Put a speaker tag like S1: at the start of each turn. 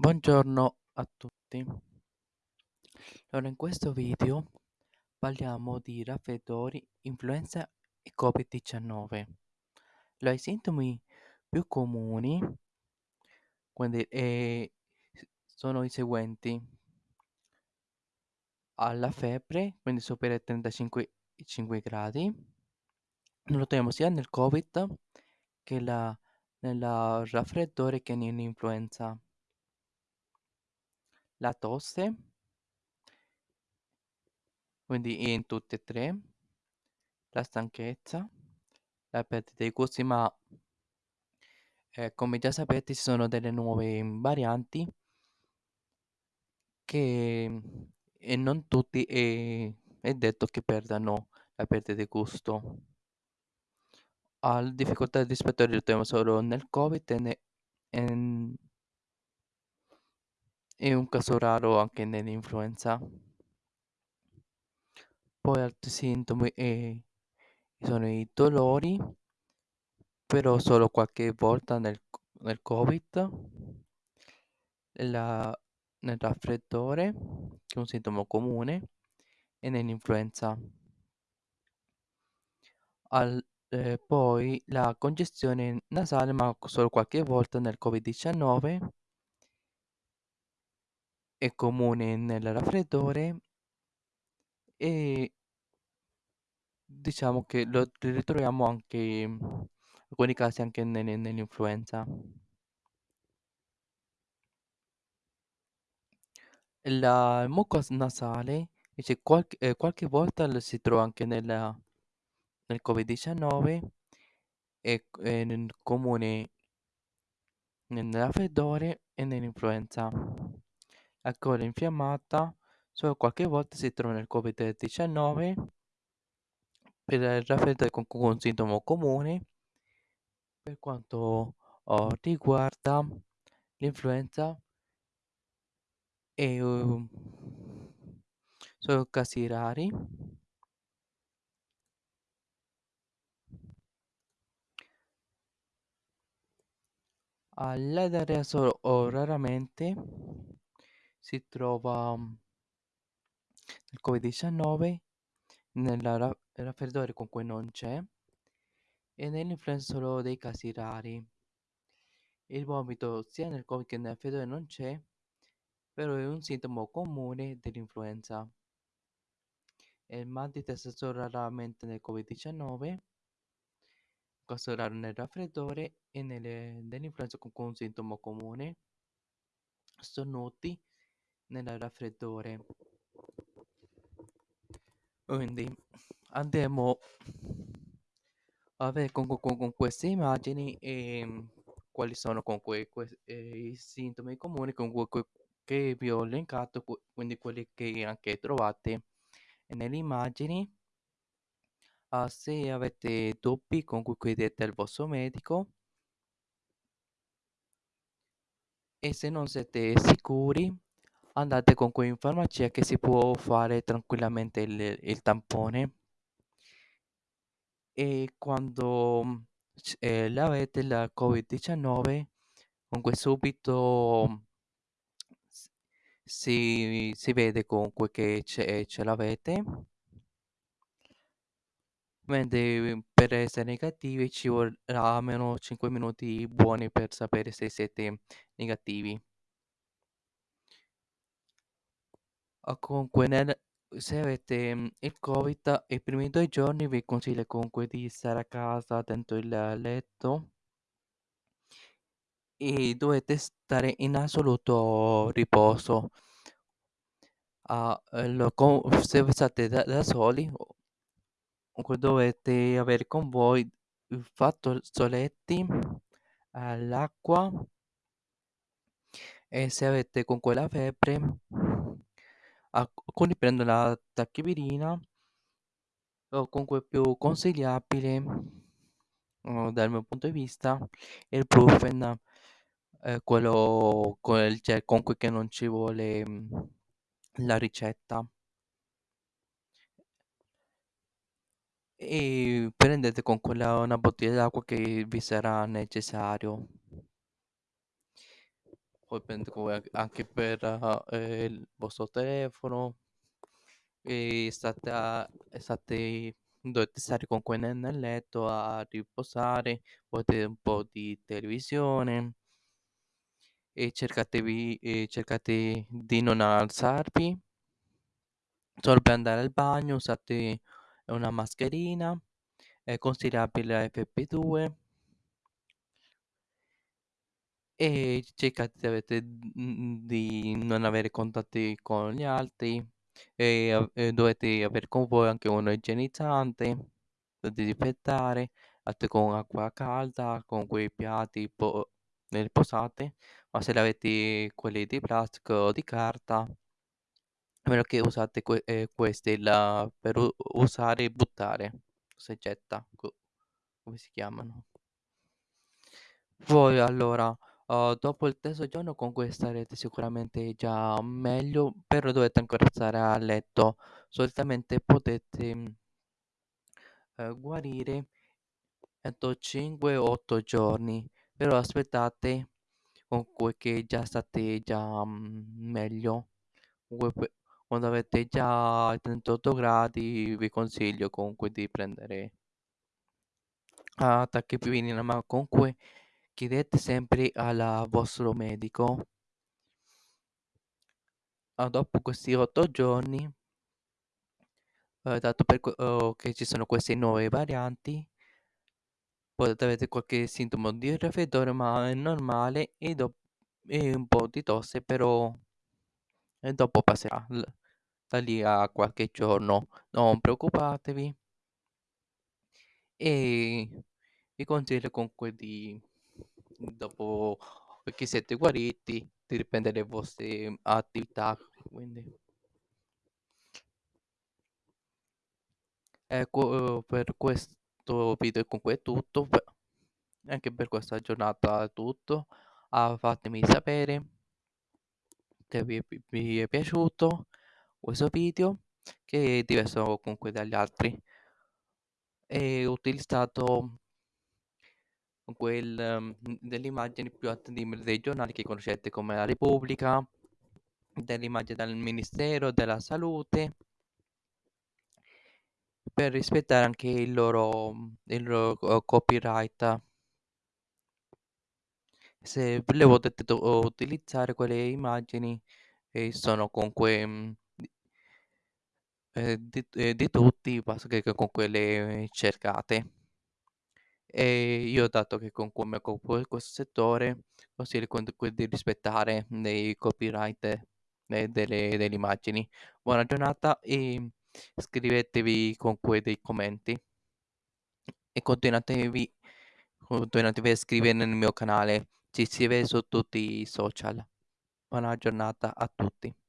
S1: Buongiorno a tutti. Allora, in questo video parliamo di raffreddori, influenza e Covid-19. Allora, i sintomi più comuni quindi, eh, sono i seguenti. Alla febbre, quindi supera i 35 gradi. Lo troviamo sia nel Covid che la, nel raffreddore che nell'influenza. La tosse, quindi in tutte e tre. La stanchezza, la perdita dei gusti, ma eh, come già sapete ci sono delle nuove varianti che e non tutti è, è detto che perdano la perdita di gusto. Al difficoltà rispetto al troviamo solo nel Covid e, ne, e, e un caso raro anche nell'influenza. Poi altri sintomi e, sono i dolori, però solo qualche volta nel, nel Covid, la, nel raffreddore, che è un sintomo comune, e nell'influenza. Al, eh, poi la congestione nasale, ma solo qualche volta nel Covid-19, è comune nel raffreddore e diciamo che lo ritroviamo anche in alcuni casi anche nell'influenza. La mucosa nasale invece qualche, eh, qualche volta si trova anche nella, nel Covid-19 e è nel comune nel raffreddore e nell'influenza. La gola infiammata solo qualche volta si trova nel Covid-19 per il raffreddore con un sintomo comune. Per quanto oh, riguarda l'influenza e uh, sono casi rari. All'edera solo o raramente si trova nel covid-19 nel raffreddore con cui non c'è e nell'influenza solo dei casi rari il vomito sia nel covid che nel raffreddore non c'è però è un sintomo comune dell'influenza. Il mal di testa solo raramente nel Covid-19, questo raro nel raffreddore e nell'influenza con un sintomo comune, noti nel raffreddore. Quindi andiamo a vedere con, con, con queste immagini e quali sono comunque que, eh, i sintomi comuni con cui che vi ho elencato, quindi quelli che anche trovate nelle immagini. Uh, se avete dubbi comunque chiedete al vostro medico e se non siete sicuri andate comunque in farmacia che si può fare tranquillamente il, il tampone. E quando eh, l'avete la covid-19 comunque subito si, si vede comunque che ce, ce l'avete. Mentre per essere negativi ci vorrà almeno 5 minuti buoni per sapere se siete negativi o comunque nel, se avete mm, il covid i primi due giorni vi consiglio comunque di stare a casa dentro il letto e dovete stare in assoluto riposo. Ah, lo, se state da, da soli dovete avere con voi il fazzoletti all'acqua e se avete con quella febbre alcuni prendono la tachipirina o comunque più consigliabile dal mio punto di vista il brufen eh, quello il gel comunque che non ci vuole la ricetta. E prendete con quella una bottiglia d'acqua che vi sarà necessario poi prende come anche per eh, il vostro telefono. E state, a- state dovete stare comunque nel, nel letto a riposare, potete un po' di televisione e cercatevi e cercate di non alzarvi. Solo per andare al bagno, usate una mascherina, è consigliabile FP2 e cercate avete- mm, di non avere contatti con gli altri e, e dovete avere con voi anche uno igienizzante da disinfettare, fate con acqua calda, con quei piatti po- nelle posate, ma se avete quelli di plastica o di carta, a meno che usate que- eh, questi la- per u- usare e buttare, se getta, co- come si chiamano. Poi allora, uh, dopo il terzo giorno con cui starete sicuramente già meglio, però dovete ancora stare a letto. Solitamente potete mm, eh, guarire entro 5-8 giorni, però aspettate comunque che già state già mm, meglio. Comunque, quando avete già 38 gradi, vi consiglio comunque di prendere attacchi più ma comunque chiedete sempre al vostro medico ah, dopo questi 8 giorni, eh, dato per oh, che ci sono queste nuove varianti, potete avere qualche sintomo di raffreddore, ma è normale e, e un po' di tosse, però e dopo passerà da lì a qualche giorno. Non preoccupatevi e vi consiglio comunque di, dopo che siete guariti, riprendere le vostre attività. Quindi. Ecco, per questo video comunque è tutto, anche per questa giornata è tutto. Ah, fatemi sapere se vi, vi è piaciuto questo video, che è diverso comunque dagli altri. E utilizzato quel, ehm, delle immagini più attendibili dei giornali che conoscete come La Repubblica, delle immagini dal Ministero della Salute, per rispettare anche il loro, il loro eh, copyright. Se le potete utilizzare quelle immagini e sono comunque mm, di, eh, di- eh, di tutti, basta che che comunque le cercate. E io dato che comunque mi occupo di questo settore, consiglio comunque di rispettare dei copyright eh, delle, delle immagini. Buona giornata e scrivetevi comunque dei commenti e continuatevi, continuatevi a iscrivervi nel mio canale. Ci si vede su tutti i social. Buona giornata a tutti.